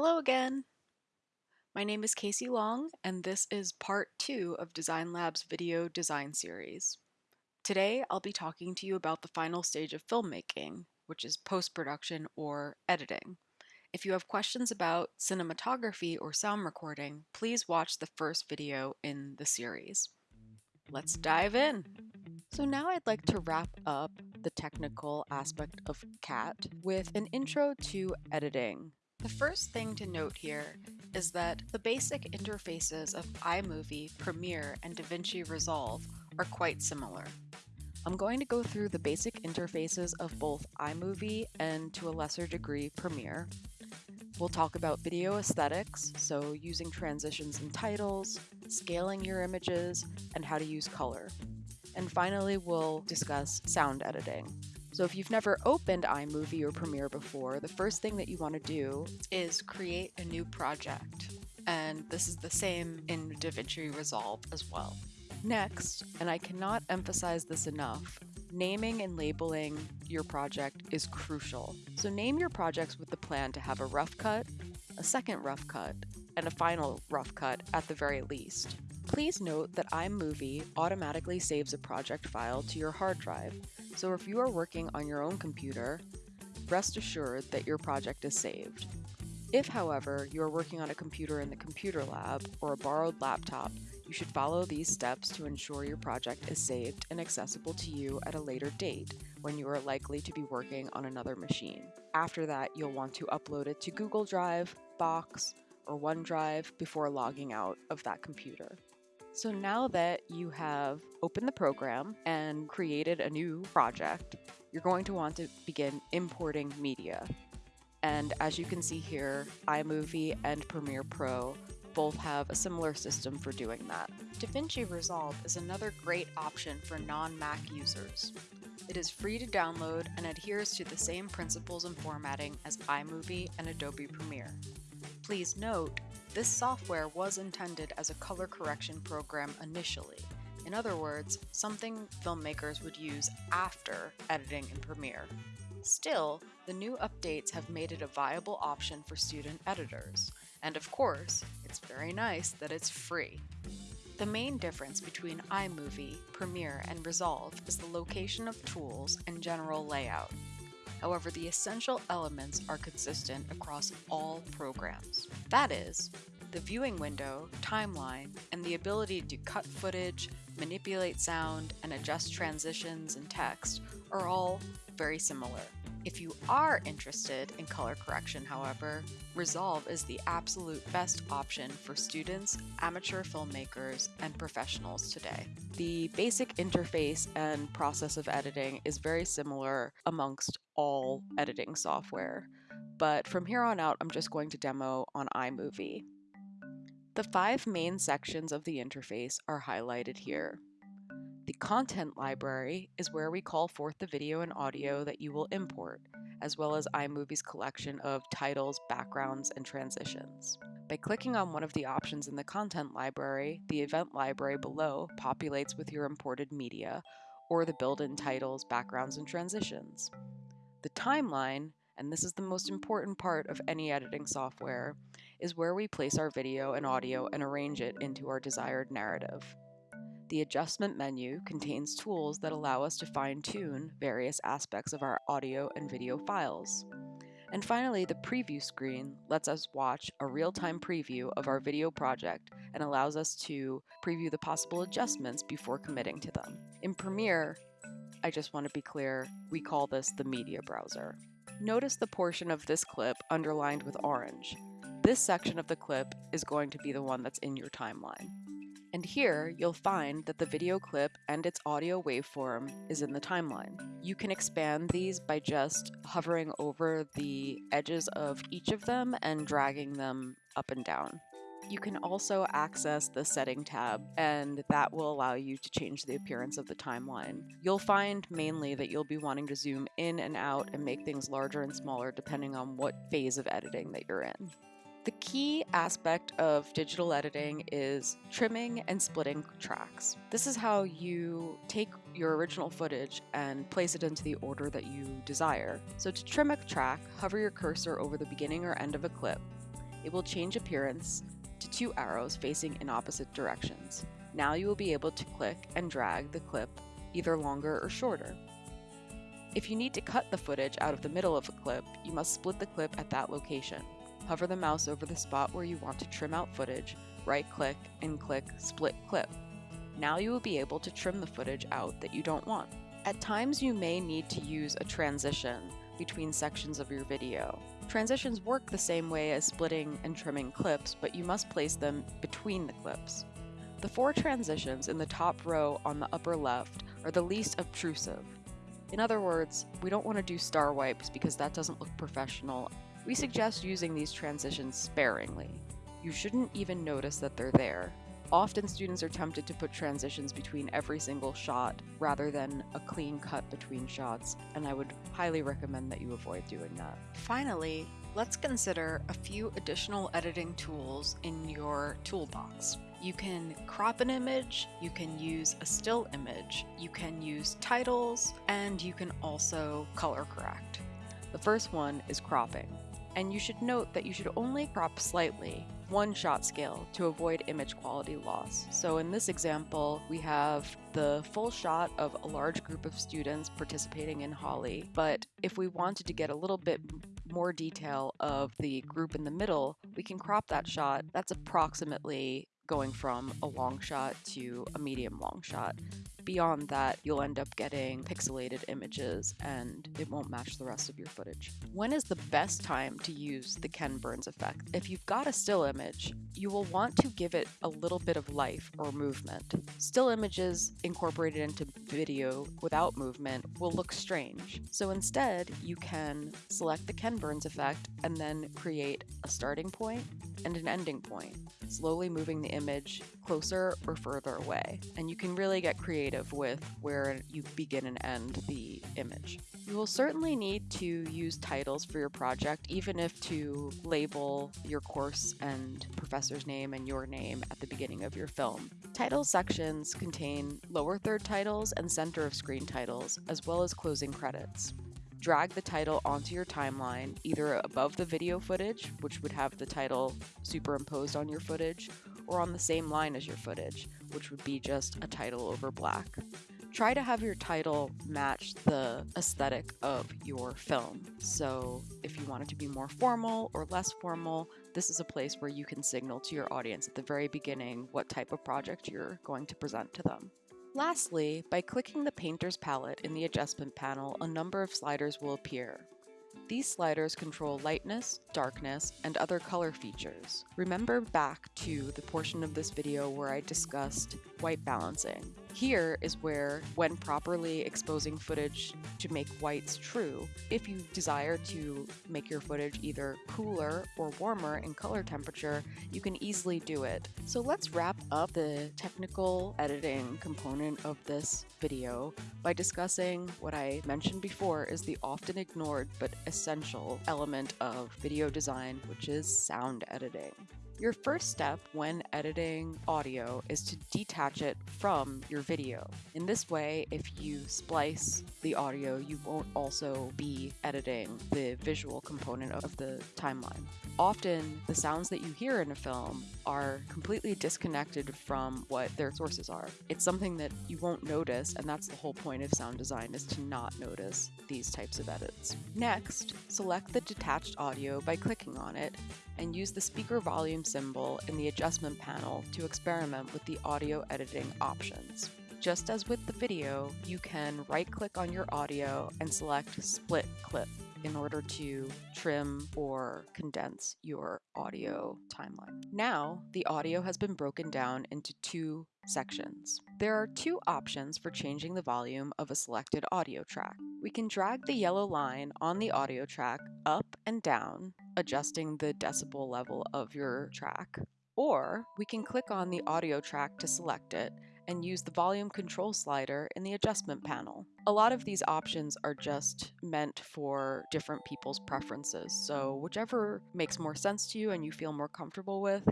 Hello again! My name is Casey Long, and this is part two of Design Lab's video design series. Today, I'll be talking to you about the final stage of filmmaking, which is post-production or editing. If you have questions about cinematography or sound recording, please watch the first video in the series. Let's dive in! So now I'd like to wrap up the technical aspect of CAT with an intro to editing. The first thing to note here is that the basic interfaces of iMovie, Premiere, and DaVinci Resolve are quite similar. I'm going to go through the basic interfaces of both iMovie and to a lesser degree Premiere. We'll talk about video aesthetics, so using transitions and titles, scaling your images, and how to use color. And finally, we'll discuss sound editing. So if you've never opened iMovie or Premiere before, the first thing that you want to do is create a new project. And this is the same in DaVinci Resolve as well. Next, and I cannot emphasize this enough, naming and labeling your project is crucial. So name your projects with the plan to have a rough cut, a second rough cut, and a final rough cut at the very least. Please note that iMovie automatically saves a project file to your hard drive, so if you are working on your own computer, rest assured that your project is saved. If, however, you are working on a computer in the computer lab or a borrowed laptop, you should follow these steps to ensure your project is saved and accessible to you at a later date when you are likely to be working on another machine. After that, you'll want to upload it to Google Drive, Box, or OneDrive before logging out of that computer. So now that you have opened the program and created a new project, you're going to want to begin importing media. And as you can see here, iMovie and Premiere Pro both have a similar system for doing that. DaVinci Resolve is another great option for non-Mac users. It is free to download and adheres to the same principles and formatting as iMovie and Adobe Premiere. Please note this software was intended as a color correction program initially. In other words, something filmmakers would use after editing in Premiere. Still, the new updates have made it a viable option for student editors. And of course, it's very nice that it's free. The main difference between iMovie, Premiere, and Resolve is the location of tools and general layout. However, the essential elements are consistent across all programs. That is, the viewing window, timeline, and the ability to cut footage, manipulate sound, and adjust transitions and text are all very similar. If you are interested in color correction, however, Resolve is the absolute best option for students, amateur filmmakers, and professionals today. The basic interface and process of editing is very similar amongst all editing software, but from here on out, I'm just going to demo on iMovie. The five main sections of the interface are highlighted here. The content library is where we call forth the video and audio that you will import, as well as iMovie's collection of titles, backgrounds, and transitions. By clicking on one of the options in the content library, the event library below populates with your imported media, or the built-in titles, backgrounds, and transitions. The timeline, and this is the most important part of any editing software, is where we place our video and audio and arrange it into our desired narrative. The adjustment menu contains tools that allow us to fine-tune various aspects of our audio and video files. And finally, the preview screen lets us watch a real-time preview of our video project and allows us to preview the possible adjustments before committing to them. In Premiere, I just want to be clear, we call this the media browser. Notice the portion of this clip underlined with orange. This section of the clip is going to be the one that's in your timeline. And here, you'll find that the video clip and its audio waveform is in the timeline. You can expand these by just hovering over the edges of each of them and dragging them up and down. You can also access the setting tab and that will allow you to change the appearance of the timeline. You'll find mainly that you'll be wanting to zoom in and out and make things larger and smaller depending on what phase of editing that you're in. Key aspect of digital editing is trimming and splitting tracks. This is how you take your original footage and place it into the order that you desire. So to trim a track, hover your cursor over the beginning or end of a clip. it will change appearance to two arrows facing in opposite directions. Now you will be able to click and drag the clip either longer or shorter. If you need to cut the footage out of the middle of a clip, you must split the clip at that location. Hover the mouse over the spot where you want to trim out footage, right-click, and click Split Clip. Now you will be able to trim the footage out that you don't want. At times you may need to use a transition between sections of your video. Transitions work the same way as splitting and trimming clips, but you must place them between the clips. The four transitions in the top row on the upper left are the least obtrusive. In other words, we don't want to do star wipes because that doesn't look professional. We suggest using these transitions sparingly. You shouldn't even notice that they're there. Often students are tempted to put transitions between every single shot rather than a clean cut between shots, and I would highly recommend that you avoid doing that. Finally, let's consider a few additional editing tools in your toolbox. You can crop an image, you can use a still image, you can use titles, and you can also color correct. The first one is cropping. And you should note that you should only crop slightly one shot scale to avoid image quality loss. So in this example, we have the full shot of a large group of students participating in Holi, but if we wanted to get a little bit more detail of the group in the middle, we can crop that shot. That's approximately going from a long shot to a medium long shot beyond that, you'll end up getting pixelated images and it won't match the rest of your footage. When is the best time to use the Ken Burns effect? If you've got a still image, you will want to give it a little bit of life or movement. Still images incorporated into video without movement will look strange. So instead, you can select the Ken Burns effect and then create a starting point and an ending point, slowly moving the image closer or further away. And you can really get creative with where you begin and end the image. You will certainly need to use titles for your project, even if to label your course and professor's name and your name at the beginning of your film. Title sections contain lower third titles and center of screen titles, as well as closing credits drag the title onto your timeline, either above the video footage, which would have the title superimposed on your footage, or on the same line as your footage, which would be just a title over black. Try to have your title match the aesthetic of your film. So, if you want it to be more formal or less formal, this is a place where you can signal to your audience at the very beginning what type of project you're going to present to them. Lastly, by clicking the painter's palette in the adjustment panel, a number of sliders will appear. These sliders control lightness, darkness, and other color features. Remember back to the portion of this video where I discussed white balancing. Here is where, when properly exposing footage to make whites true, if you desire to make your footage either cooler or warmer in color temperature, you can easily do it. So let's wrap up the technical editing component of this video by discussing what I mentioned before is the often ignored but essential element of video design, which is sound editing. Your first step when editing audio is to detach it from your video. In this way, if you splice the audio, you won't also be editing the visual component of the timeline. Often, the sounds that you hear in a film are completely disconnected from what their sources are. It's something that you won't notice, and that's the whole point of sound design is to not notice these types of edits. Next, select the detached audio by clicking on it and use the speaker volume symbol in the adjustment panel to experiment with the audio editing options. Just as with the video, you can right-click on your audio and select Split Clip in order to trim or condense your audio timeline. Now, the audio has been broken down into two sections. There are two options for changing the volume of a selected audio track. We can drag the yellow line on the audio track up and down, adjusting the decibel level of your track, or we can click on the audio track to select it and use the volume control slider in the adjustment panel. A lot of these options are just meant for different people's preferences, so whichever makes more sense to you and you feel more comfortable with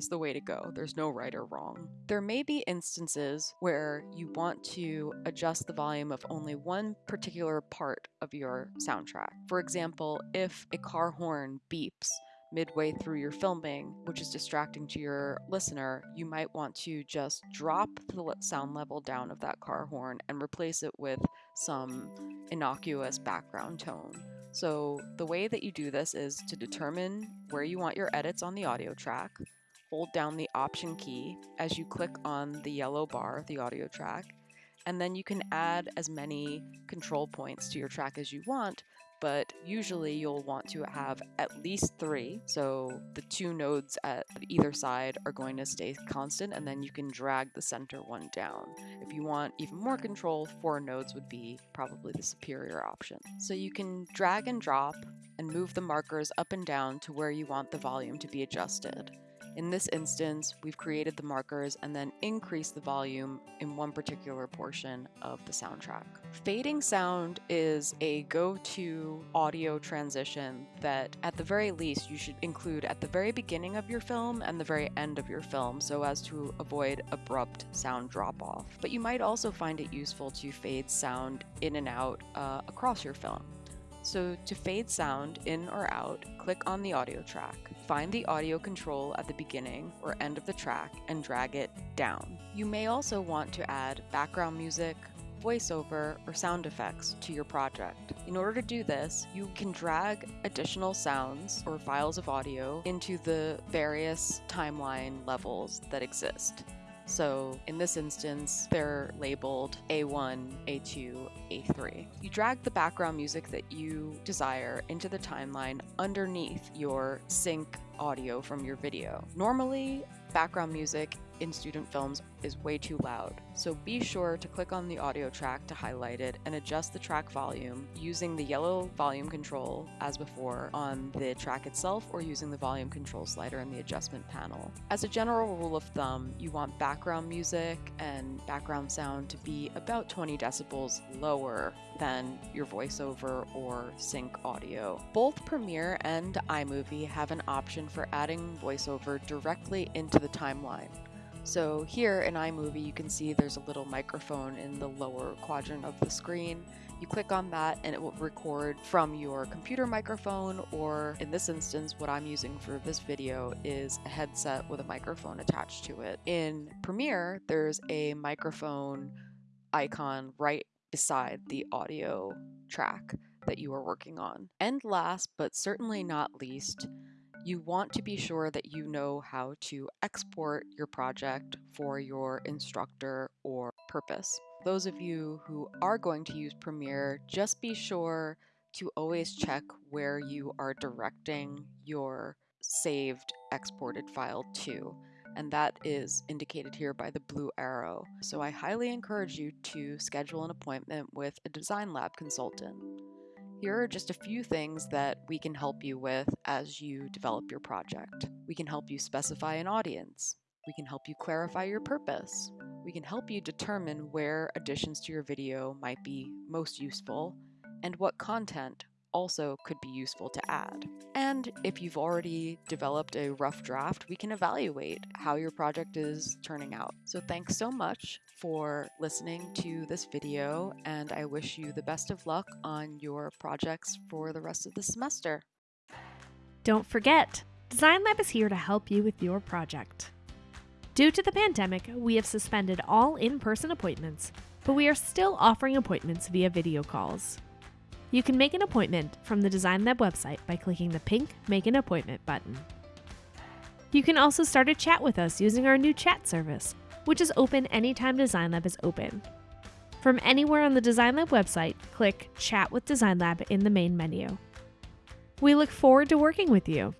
is the way to go. There's no right or wrong. There may be instances where you want to adjust the volume of only one particular part of your soundtrack. For example, if a car horn beeps, midway through your filming, which is distracting to your listener, you might want to just drop the sound level down of that car horn and replace it with some innocuous background tone. So, the way that you do this is to determine where you want your edits on the audio track, hold down the Option key as you click on the yellow bar, the audio track, and then you can add as many control points to your track as you want but usually you'll want to have at least three. So the two nodes at either side are going to stay constant, and then you can drag the center one down. If you want even more control, four nodes would be probably the superior option. So you can drag and drop and move the markers up and down to where you want the volume to be adjusted. In this instance, we've created the markers and then increased the volume in one particular portion of the soundtrack. Fading sound is a go-to audio transition that at the very least you should include at the very beginning of your film and the very end of your film so as to avoid abrupt sound drop-off. But you might also find it useful to fade sound in and out uh, across your film. So to fade sound in or out, click on the audio track. Find the audio control at the beginning or end of the track and drag it down. You may also want to add background music, voiceover, or sound effects to your project. In order to do this, you can drag additional sounds or files of audio into the various timeline levels that exist. So in this instance, they're labeled A1, A2, A3. You drag the background music that you desire into the timeline underneath your sync audio from your video. Normally, background music in student films is way too loud, so be sure to click on the audio track to highlight it and adjust the track volume using the yellow volume control as before on the track itself or using the volume control slider in the adjustment panel. As a general rule of thumb, you want background music and background sound to be about 20 decibels lower than your voiceover or sync audio. Both Premiere and iMovie have an option for adding voiceover directly into the timeline. So here in iMovie, you can see there's a little microphone in the lower quadrant of the screen. You click on that and it will record from your computer microphone, or in this instance, what I'm using for this video is a headset with a microphone attached to it. In Premiere, there's a microphone icon right beside the audio track that you are working on. And last, but certainly not least, you want to be sure that you know how to export your project for your instructor or purpose. Those of you who are going to use Premiere, just be sure to always check where you are directing your saved exported file to and that is indicated here by the blue arrow. So I highly encourage you to schedule an appointment with a Design Lab consultant. Here are just a few things that we can help you with as you develop your project. We can help you specify an audience. We can help you clarify your purpose. We can help you determine where additions to your video might be most useful and what content also could be useful to add. And if you've already developed a rough draft, we can evaluate how your project is turning out. So thanks so much for listening to this video, and I wish you the best of luck on your projects for the rest of the semester. Don't forget, Design Lab is here to help you with your project. Due to the pandemic, we have suspended all in person appointments, but we are still offering appointments via video calls. You can make an appointment from the Design Lab website by clicking the pink Make an Appointment button. You can also start a chat with us using our new chat service, which is open anytime Design Lab is open. From anywhere on the Design Lab website, click Chat with Design Lab in the main menu. We look forward to working with you.